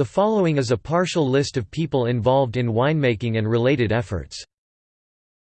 The following is a partial list of people involved in winemaking and related efforts.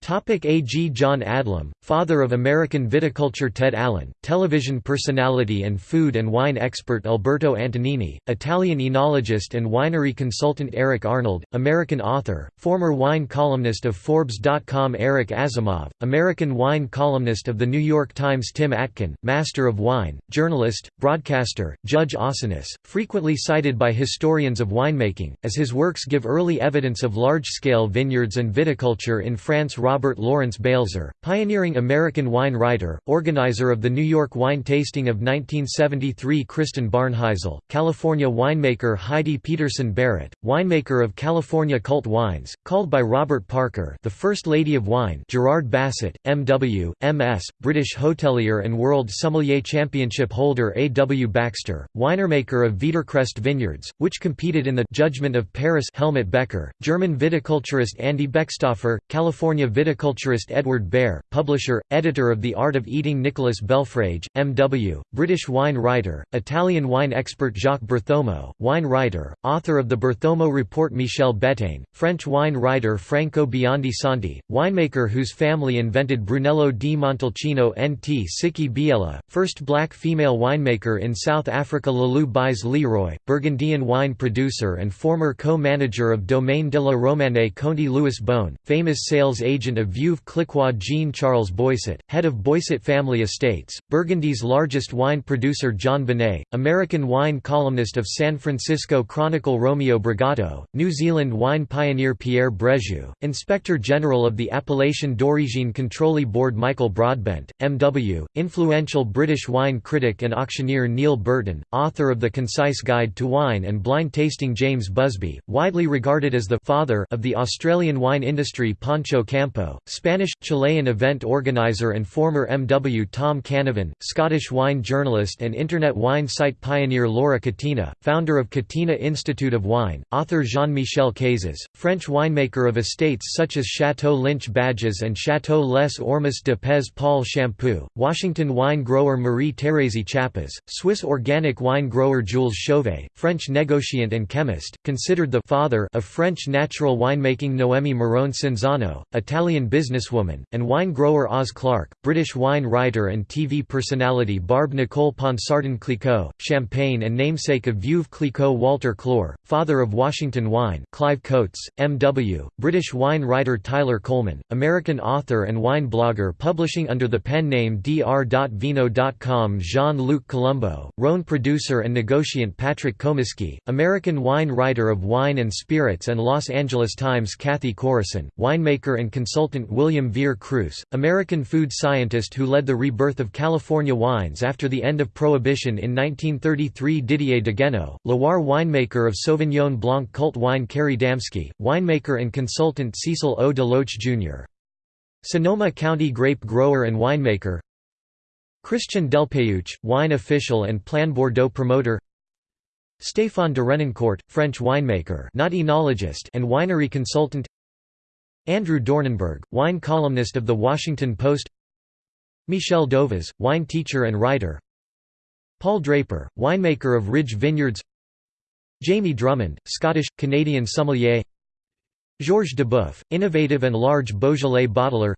Topic A. G. John Adlum, father of American viticulture Ted Allen, television personality and food and wine expert Alberto Antonini, Italian enologist and winery consultant Eric Arnold, American author, former wine columnist of Forbes.com Eric Asimov, American wine columnist of The New York Times Tim Atkin, master of wine, journalist, broadcaster, Judge Ausonius, frequently cited by historians of winemaking, as his works give early evidence of large-scale vineyards and viticulture in France Robert Lawrence Balzer, pioneering American wine writer, organizer of the New York wine tasting of 1973 Kristen Barnheisel, California winemaker Heidi Peterson Barrett, winemaker of California Cult Wines, called by Robert Parker the First Lady of Wine Gerard Bassett, M.W., M.S., British hotelier and World Sommelier Championship holder A. W. Baxter, winemaker of Veedercrest Vineyards, which competed in the Judgment of Paris Helmut Becker, German viticulturist Andy Beckstoffer, California viticulturist Edward Behr, publisher, editor of The Art of Eating Nicholas Belfrage, M.W., British wine writer, Italian wine expert Jacques Berthomeau, wine writer, author of the Berthomeau Report Michel Bettane, French wine writer Franco Biondi Santi, winemaker whose family invented Brunello di Montalcino Ntsiki Biyela, first black female winemaker in South Africa Lalou Bize Leroy, Burgundian wine producer and former co-manager of Domaine de la Romanée Conti Louis Bohne, famous sales agent agent of Veuve Clicquot Jean-Charles Boisset, head of Boisset Family Estates, Burgundy's largest wine producer John Bonné, American wine columnist of San Francisco Chronicle Romeo Bragato, New Zealand wine pioneer Pierre Brejoux, Inspector General of the Appellation d'Origine Contrôle Board Michael Broadbent, M.W., influential British wine critic and auctioneer Neil Burton, author of The Concise Guide to Wine and Blind Tasting James Busby, widely regarded as the «father» of the Australian wine industry Pancho Campo Spanish, Chilean event organizer and former MW Tom Cannavan, Scottish wine journalist and internet wine site pioneer Laura Catena, founder of Catena Institute of Wine, author Jean-Michel Cazes, French winemaker of estates such as Chateau Lynch Bages and Chateau Les Ormes de Pez Paul Champoux, Washington wine grower Marie-Thérèse Chapaz, Swiss organic wine grower Jules Chauvet, French negociant and chemist, considered the father of French natural winemaking Noemi Marone Cinzano, Italian Italian businesswoman, and wine grower Oz Clarke, British wine writer and TV personality Barbe Nicole Ponsardin Clicquot, Champagne and namesake of Veuve Clicquot Walter Clore, father of Washington wine Clive Coates, M.W., British wine writer Tyler Colman, American author and wine blogger publishing under the pen name dr.vino.com Jean-Luc Colombo, Rhone producer and negotiant Patrick Comiskey, American wine writer of Wine and Spirits and Los Angeles Times Cathy Corison, winemaker and consultant William Vere Cruess, American food scientist who led the rebirth of California wines after the end of Prohibition in 1933 Didier Dagueneau, Loire winemaker of Sauvignon Blanc cult wine Kerry Damskey, winemaker and consultant Cecil O. DeLoach Jr. Sonoma County grape grower and winemaker Christian Delpeuch, wine official and Plan Bordeaux promoter Stéphane de Renoncourt, French winemaker not enologist and winery consultant Andrew Dornenburg, wine columnist of The Washington Post. Michel Dovaz, wine teacher and writer. Paul Draper, winemaker of Ridge Vineyards. Jamie Drummond, Scottish-Canadian sommelier. Georges Duboeuf, innovative and large Beaujolais bottler.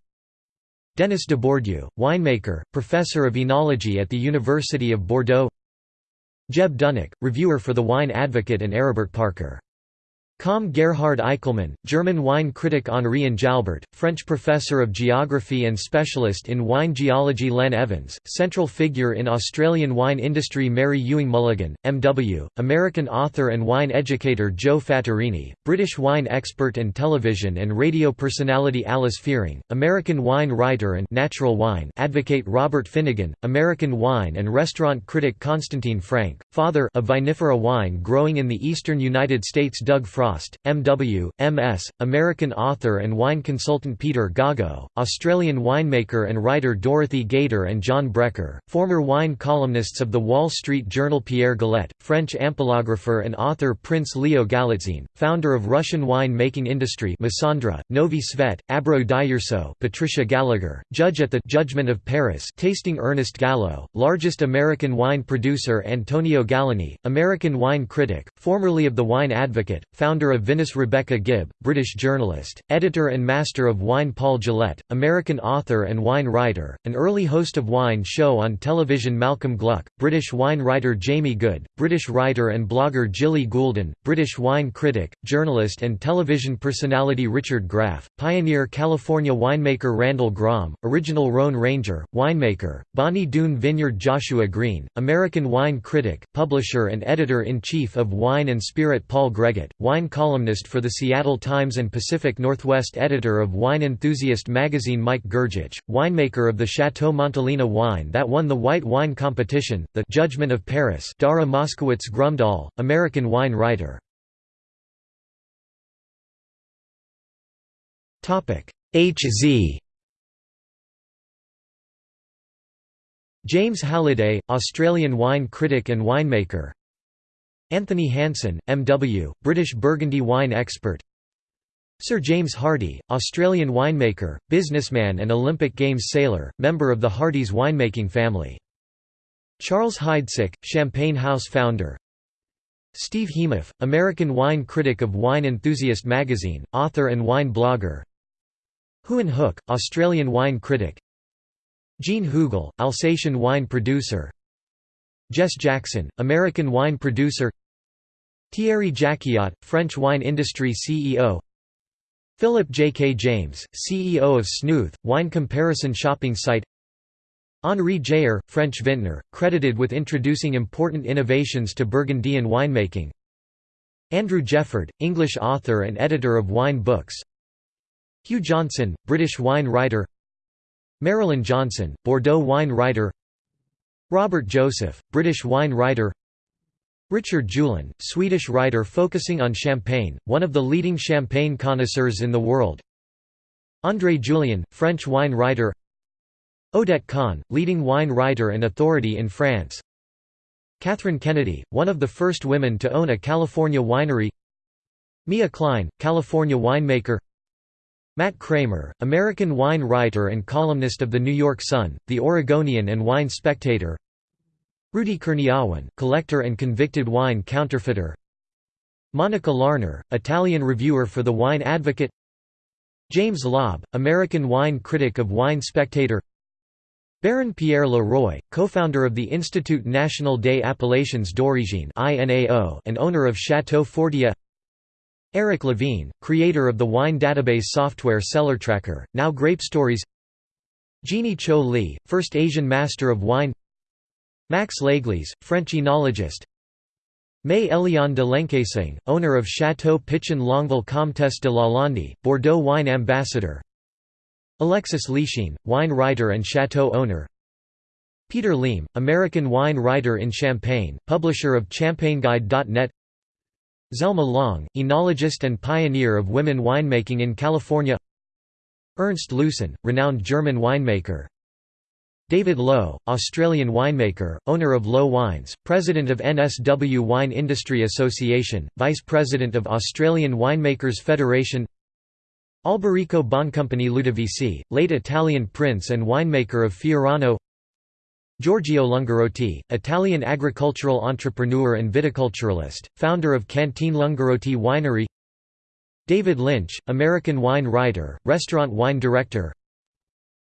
Denis Dubourdieu, winemaker, professor of enology at the University of Bordeaux. Jeb Dunnuck, reviewer for The Wine Advocate and Aribert Parker Com Gerhard Eichelmann, German wine critic Henri Enjalbert, French professor of geography and specialist in wine geology Len Evans, central figure in Australian wine industry Mary Ewing Mulligan, M.W., American author and wine educator Joe Fattorini, British wine expert and television and radio personality Alice Feiring, American wine writer and natural wine advocate Robert Finigan, American wine and restaurant critic Constantine Frank, father of vinifera wine growing in the eastern United States Doug Frost Frost, M.W., M.S., American author and wine consultant Peter Gago, Australian winemaker and writer Dorothy Gaiter and John Brecher, former wine columnists of The Wall Street Journal Pierre Galet, French ampelographer and author Prince Leo Galitzine, founder of Russian wine-making industry Massandra, Novi Svet, Abrau-Dyurso Patricia Gallagher, judge at the Judgment of Paris tasting Ernest Gallo, largest American wine producer Antonio Galloni, American wine critic, formerly of The Wine Advocate, founder of Vinous Rebecca Gibb, British journalist, editor and master of wine Paul Gillette, American author and wine writer, an early host of wine show on television Malcolm Gluck, British wine writer Jamie Goode, British writer and blogger Jilly Goolden, British wine critic, journalist and television personality Richard Graff, pioneer California winemaker Randall Grahm, original Rhone Ranger, winemaker, Bonny Doon Vineyard Joshua Green, American wine critic, publisher and editor-in-chief of Wine and Spirit Paul Gregutt, wine columnist for the Seattle Times and Pacific Northwest editor of Wine Enthusiast magazine Mike Grgich, winemaker of the Chateau Montelena wine that won the white wine competition, the Judgment of Paris Dara Moskowitz Grumdahl, American wine writer. H.Z. James Halliday, Australian wine critic and winemaker Anthony Hanson, M.W., British Burgundy wine expert. Sir James Hardy, Australian winemaker, businessman and Olympic Games sailor, member of the Hardy's winemaking family. Charles Heidsieck, Champagne House founder. Steve Heimoff, American wine critic of Wine Enthusiast magazine, author and wine blogger. Huon Hooke, Australian wine critic. Jean Hugel, Alsatian wine producer. Jess Jackson, American wine producer Thierry Jacquiot, French wine industry CEO Philip J. K. James, CEO of Snooth, wine comparison shopping site. Henri Jayer, French vintner, credited with introducing important innovations to Burgundian winemaking. Andrew Jefford, English author and editor of wine books. Hugh Johnson, British wine writer. Marilyn Johnson, Bordeaux wine writer. Robert Joseph, British wine writer Richard Juhlin, Swedish writer focusing on champagne, one of the leading champagne connoisseurs in the world. André Julien, French wine writer. Odette Kahn, leading wine writer and authority in France. Catherine Kennedy, one of the first women to own a California winery. Mia Klein, California winemaker. Matt Kramer, American wine writer and columnist of The New York Sun, The Oregonian and Wine Spectator Rudy Kurniawan, collector and convicted wine counterfeiter. Monica Larner, Italian reviewer for The Wine Advocate. James Laube, American wine critic of Wine Spectator. Baron Pierre Leroy, co-founder of the Institut National des Appellations d'Origine and owner of Chateau Fortia Eric Levine, creator of the wine database software CellarTracker, now Grape Stories. Jeannie Cho Lee, first Asian master of wine Max Leglis, French enologist. May Eliane de Lencquesaing, owner of Château Pichon Longueville Comtesse de Lalande, Bordeaux wine ambassador. Alexis Lichine, wine writer and chateau owner. Peter Liem, American wine writer in Champagne, publisher of ChampagneGuide.net Zelma Long, enologist and pioneer of women winemaking in California. Ernst Loosen, renowned German winemaker David Lowe, Australian winemaker, owner of Lowe Wines, president of NSW Wine Industry Association, vice president of Australian Winemakers Federation Alberico Boncompagni Ludovisi, late Italian prince and winemaker of Fiorano Giorgio Lungarotti, Italian agricultural entrepreneur and viticulturalist, founder of Cantine Lungarotti Winery David Lynch, American wine writer, restaurant wine director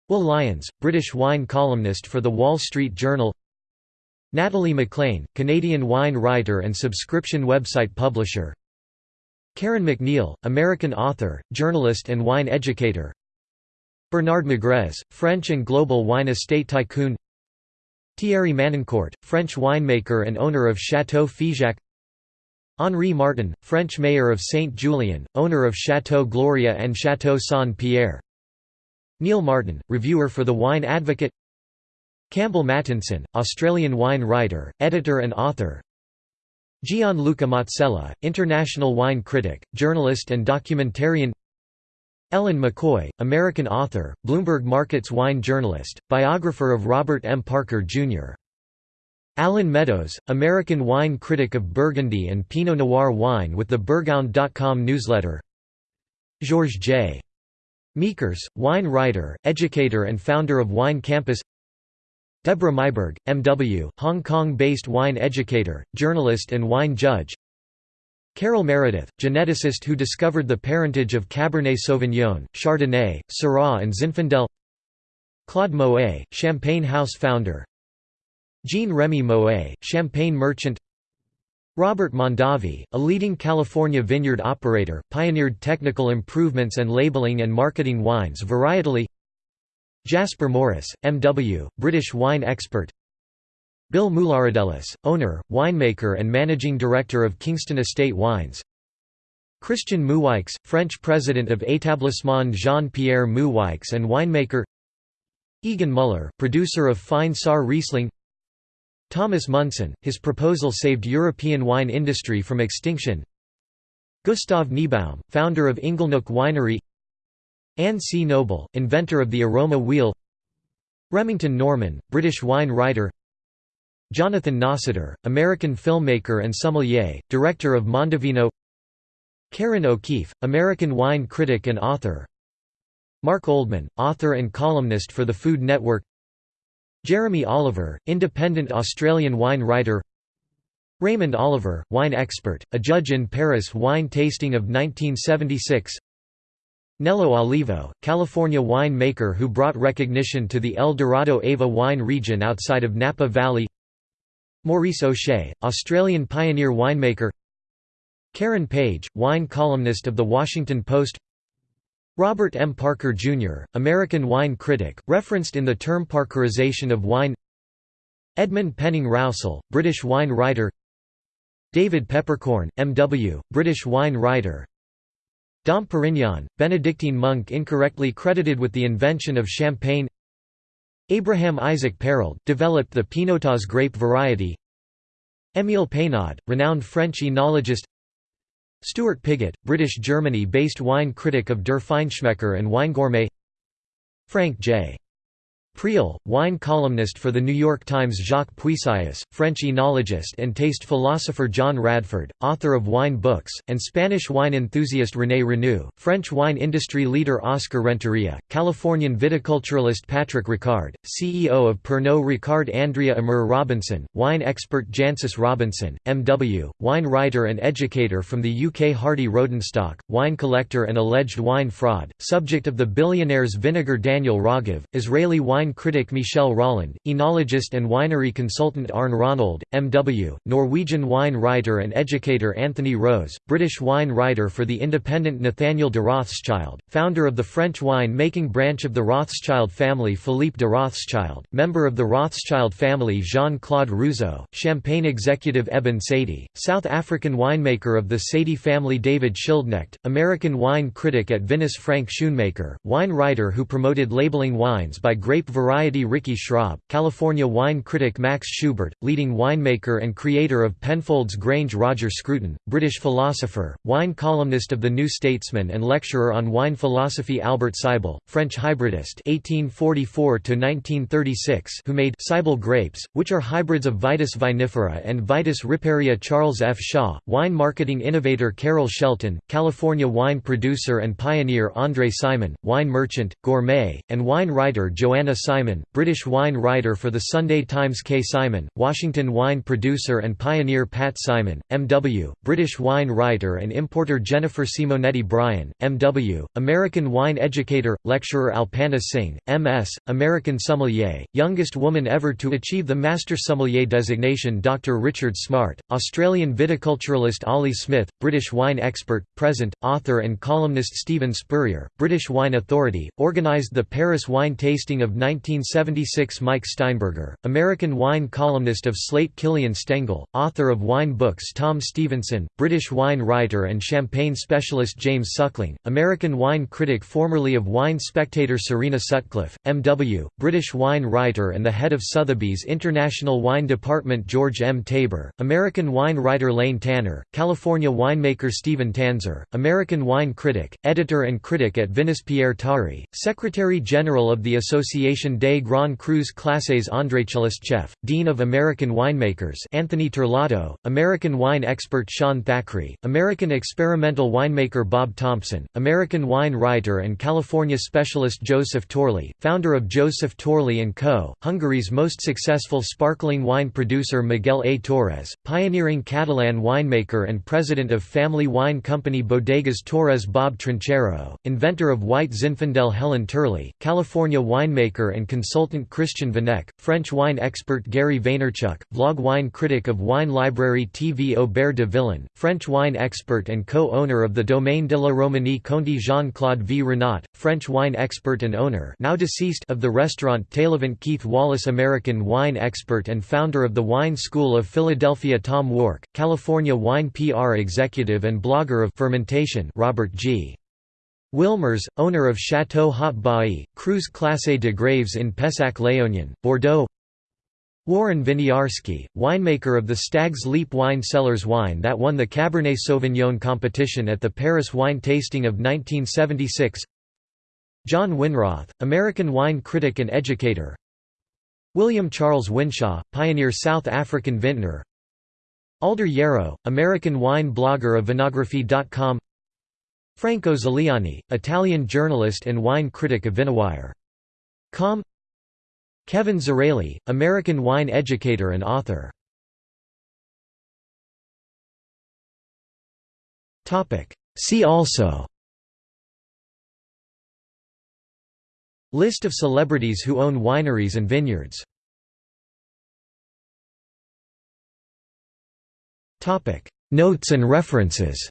Will Lyons, British wine columnist for The Wall Street Journal. Natalie McLean, Canadian wine writer and subscription website publisher. Karen MacNeil, American author, journalist and wine educator. Bernard Magrez, French and global wine estate tycoon. Thierry Manoncourt, French winemaker and owner of Château Figeac. Henri Martin, French mayor of Saint-Julien, owner of Château Gloria and Château Saint-Pierre Neil Martin, reviewer for The Wine Advocate Campbell Mattinson, Australian wine writer, editor and author Gianluca Mazzella, international wine critic, journalist and documentarian Elin McCoy, American author, Bloomberg Markets wine journalist, biographer of Robert M. Parker, Jr. Alan Meadows, American wine critic of Burgundy and Pinot Noir wine with the Burghound.com newsletter Georges J. Meekers, wine writer, educator and founder of Wine Campus. Deborah Meiburg, M.W., Hong Kong-based wine educator, journalist and wine judge. Carol Meredith, geneticist who discovered the parentage of Cabernet Sauvignon, Chardonnay, Syrah and Zinfandel. Claude Moet, Champagne House founder. Jean-Remy Moet, champagne merchant Robert Mondavi, a leading California vineyard operator, pioneered technical improvements and labeling and marketing wines varietally. Jasper Morris, M.W., British wine expert. Bill Moularadelis, owner, winemaker and managing director of Kingston Estate Wines. Christian Moueix, French president of Établissement Jean-Pierre Moueix and winemaker. Egon Muller, producer of fine Saar Riesling Thomas Munson, his proposal saved European wine industry from extinction. Gustav Niebaum, founder of Inglenook Winery. Anne C. Noble, inventor of the aroma wheel. Remington Norman, British wine writer. Jonathan Nossiter, American filmmaker and sommelier, director of Mondovino. Karen O'Keefe, American wine critic and author. Mark Oldman, author and columnist for the Food Network Jeremy Oliver, independent Australian wine writer. Raymond Oliver, wine expert, a judge in Paris wine tasting of 1976 Nello Olivo, California wine maker who brought recognition to the El Dorado AVA wine region outside of Napa Valley. Maurice O'Shea, Australian pioneer winemaker. Karen Page, wine columnist of The Washington Post Robert M. Parker, Jr., American wine critic, referenced in the term Parkerization of wine Edmund Penning Rowsell, British wine writer David Peppercorn, M.W., British wine writer Dom Perignon, Benedictine monk incorrectly credited with the invention of champagne Abraham Isaac Perold, developed the Pinotage grape variety Émile Peynaud, renowned French enologist Stuart Pigott, British Germany-based wine critic of Der Feinschmecker and Winegourmet Frank J. Prial, wine columnist for The New York Times Jacques Puisais, French enologist and taste philosopher John Radford, author of wine books, and Spanish wine enthusiast René Renoux, French wine industry leader Oscar Renteria, Californian viticulturalist Patrick Ricard, CEO of Pernod Ricard Andrea Immer Robinson, wine expert Jancis Robinson, M.W., wine writer and educator from the UK Hardy Rodenstock, wine collector and alleged wine fraud, subject of the billionaire's vinegar Daniel Rogov, Israeli wine wine critic Michel Rolland, enologist and winery consultant Arne Ronold, M.W., Norwegian wine writer and educator Anthony Rose, British wine writer for the independent Nathaniel de Rothschild, founder of the French wine-making branch of the Rothschild family Philippe de Rothschild, member of the Rothschild family Jean-Claude Rousseau, Champagne executive Eben Sadie, South African winemaker of the Sadie family David Schildknecht, American wine critic at Vinous Frank Schoonmaker, wine writer who promoted labeling wines by grape variety Ricky Schraub, California wine critic Max Schubert, leading winemaker and creator of Penfolds Grange Roger Scruton, British philosopher, wine columnist of The New Statesman and lecturer on wine philosophy Albert Seibel, French hybridist 1844 who made Seibel grapes, which are hybrids of Vitis vinifera and Vitis riparia Charles F. Shaw, wine marketing innovator Carol Shelton, California wine producer and pioneer André Simon, wine merchant, gourmet, and wine writer Joanna Simon, British wine writer for The Sunday Times K. Simon, Washington wine producer and pioneer Pat Simon, M.W., British wine writer and importer Jennifer Simonetti Bryan, M.W., American wine educator, lecturer Alpana Singh, M.S., American sommelier, youngest woman ever to achieve the Master Sommelier designation Dr. Richard Smart, Australian viticulturalist Ollie Smith, British wine expert, present, author and columnist Stephen Spurrier, British Wine Authority, organised the Paris wine tasting of 1976 Mike Steinberger, American wine columnist of Slate Killian Stengel, author of wine books Tom Stevenson, British wine writer and champagne specialist James Suckling, American wine critic formerly of Wine Spectator Serena Sutcliffe, M.W., British wine writer and the head of Sotheby's International Wine Department George M. Taber, American wine writer Lane Tanner, California winemaker Stephen Tanzer, American wine critic, editor and critic at Vinous Pierre Tari, Secretary-General of the Association des Grands Crus Classés André Chef, Dean of American Winemakers Anthony Terlato, American wine expert Sean Thackrey, American experimental winemaker Bob Thompson, American wine writer and California specialist Joseph Torley, founder of Joseph Torley & Co., Hungary's most successful sparkling wine producer Miguel A. Torres, pioneering Catalan winemaker and president of family wine company Bodegas Torres Bob Trinchero, inventor of white Zinfandel Helen Turley, California winemaker and consultant Christian Vanneque, French wine expert Gary Vaynerchuk, vlog wine critic of Wine Library TV Aubert de Villaine, French wine expert and co-owner of the Domaine de la Romanée Conti Jean-Claude Vrinat, French wine expert and owner now deceased of the restaurant Taillevent Keith Wallace American wine expert and founder of the Wine School of Philadelphia Tom Wark, California wine PR executive and blogger of fermentation Robert G. Wilmers, owner of Chateau Haut Bailly, Cru Classé de Graves in Pessac-Léognan, Bordeaux. Warren Winiarski, winemaker of the Stag's Leap Wine Cellars wine that won the Cabernet Sauvignon competition at the Paris Wine Tasting of 1976 John Winroth, American wine critic and educator. William Charles Winshaw, pioneer South African vintner. Alder Yarrow, American wine blogger of Vinography.com Franco Ziliani, Italian journalist and wine critic of Vinowire.com Kevin Zraly, American wine educator and author. See also. List of celebrities who own wineries and vineyards. Notes and references